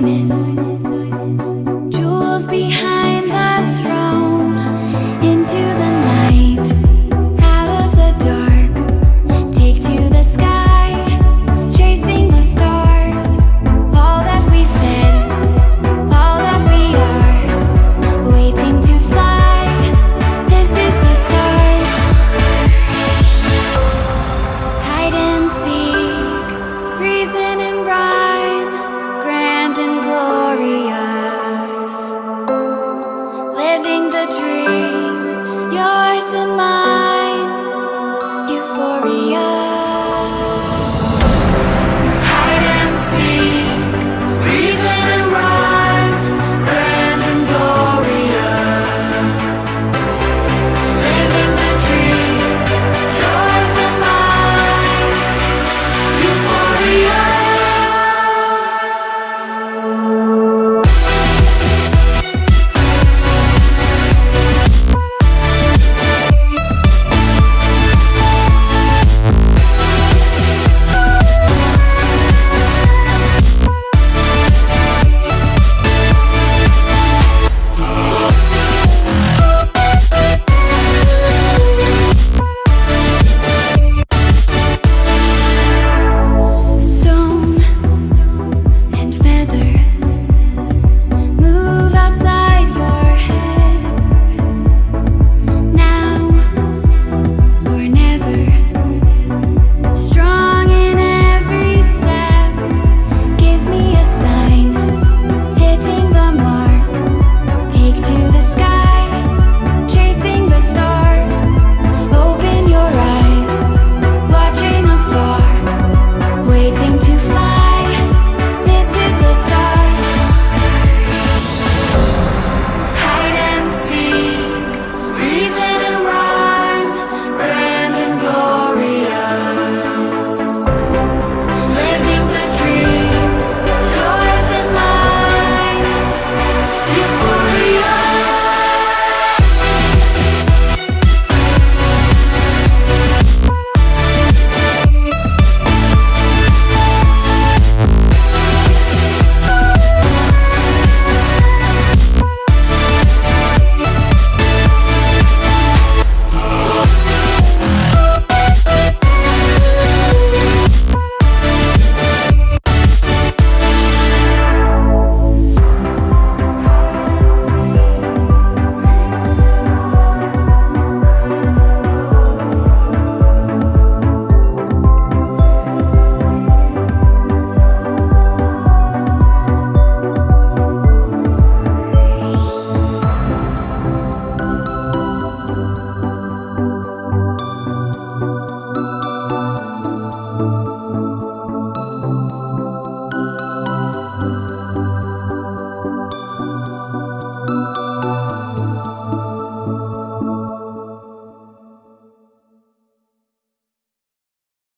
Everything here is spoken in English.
diamond